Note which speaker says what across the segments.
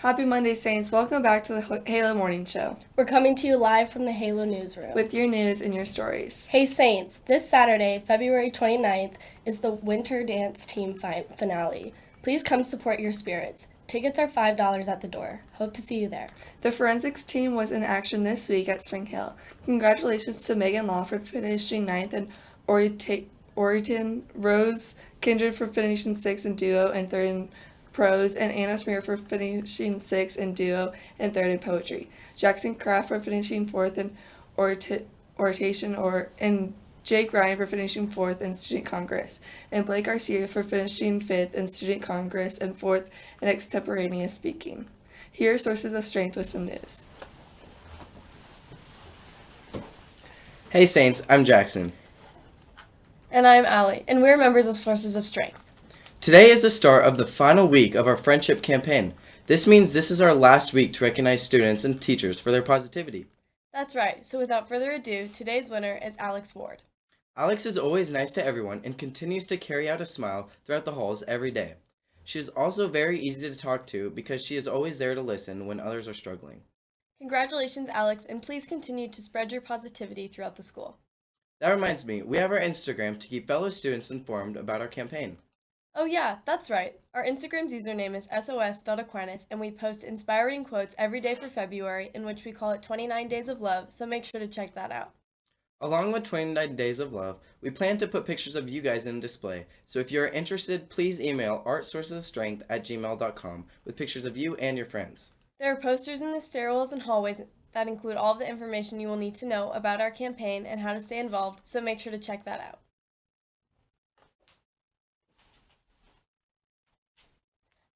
Speaker 1: Happy Monday, Saints. Welcome back to the Halo Morning Show
Speaker 2: We're coming to you live from the Halo newsroom.
Speaker 1: with your news and your stories.
Speaker 2: Hey Saints, this Saturday, February 29th, is the Winter Dance Team finale. Please come support your spirits. Tickets are $5 at the door. Hope to see you there.
Speaker 1: The forensics team was in action this week at Spring Hill. Congratulations to Megan Law for finishing ninth and Oriton Rose Kindred for finishing sixth in duo and third in prose, and Anna Smear for finishing sixth in duo and third in poetry. Jackson Kraft for finishing fourth in orta- oration or and Jake Ryan for finishing fourth in Student Congress, and Blake Garcia for finishing fifth in Student Congress and fourth in extemporaneous speaking. Here are sources of strength with some news.
Speaker 3: Hey Saints, I'm Jackson.
Speaker 2: And I'm Allie, and we're members of Sources of Strength.
Speaker 3: Today is the start of the final week of our friendship campaign. This means this is our last week to recognize students and teachers for their positivity.
Speaker 2: That's right, so without further ado, today's winner is Alex Ward.
Speaker 3: Alex is always nice to everyone and continues to carry out a smile throughout the halls every day. She is also very easy to talk to because she is always there to listen when others are struggling.
Speaker 2: Congratulations, Alex, and please continue to spread your positivity throughout the school.
Speaker 3: That reminds me, we have our Instagram to keep fellow students informed about our campaign.
Speaker 2: Oh, yeah, that's right. Our Instagram's username is sos.aquinas, and we post inspiring quotes every day for February, in which we call it 29 Days of Love, so make sure to check that out.
Speaker 3: Along with 29 Days of Love, we plan to put pictures of you guys in display, so if you are interested, please email artsourcesofstrength at gmail.com with pictures of you and your friends.
Speaker 2: There are posters in the stairwells and hallways that include all the information you will need to know about our campaign and how to stay involved, so make sure to check that out.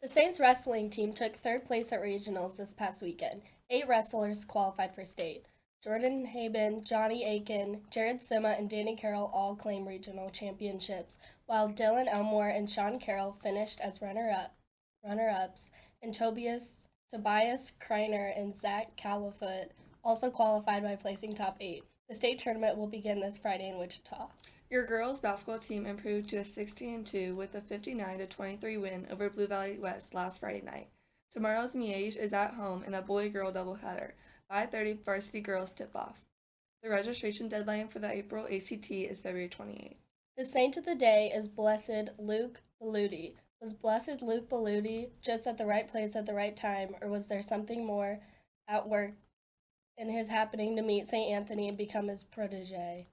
Speaker 2: The Saints wrestling team took third place at regionals this past weekend. Eight wrestlers qualified for state. Jordan Haben, Johnny Aiken, Jared Sima, and Danny Carroll all claim regional championships, while Dylan Elmore and Sean Carroll finished as runner-up, runner-ups, and Tobias Tobias Kreiner and Zach Califoot also qualified by placing top eight. The state tournament will begin this Friday in Wichita.
Speaker 1: Your girls basketball team improved to a 16 2 with a 59 23 win over Blue Valley West last Friday night. Tomorrow's Miege is at home in a boy-girl doubleheader. 5:30 varsity girls tip-off. The registration deadline for the April ACT is February 28th.
Speaker 2: The saint of the day is Blessed Luke Belludi. Was Blessed Luke Belludi just at the right place at the right time, or was there something more at work in his happening to meet St. Anthony and become his protege?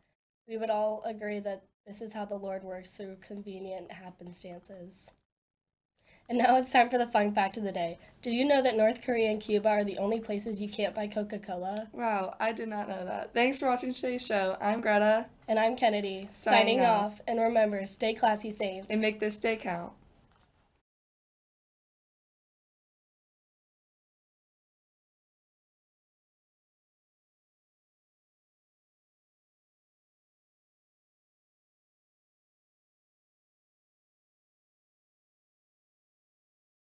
Speaker 2: We would all agree that this is how the Lord works through convenient happenstances. And now it's time for the fun fact of the day. Did you know that North Korea and Cuba are the only places you can't buy Coca Cola?
Speaker 1: Wow, I did not know that. Thanks for watching today's show. I'm Greta.
Speaker 2: And I'm Kennedy,
Speaker 1: Signing
Speaker 2: signing,
Speaker 1: off.
Speaker 2: off. And remember, stay classy, Saints.
Speaker 1: And make this day count.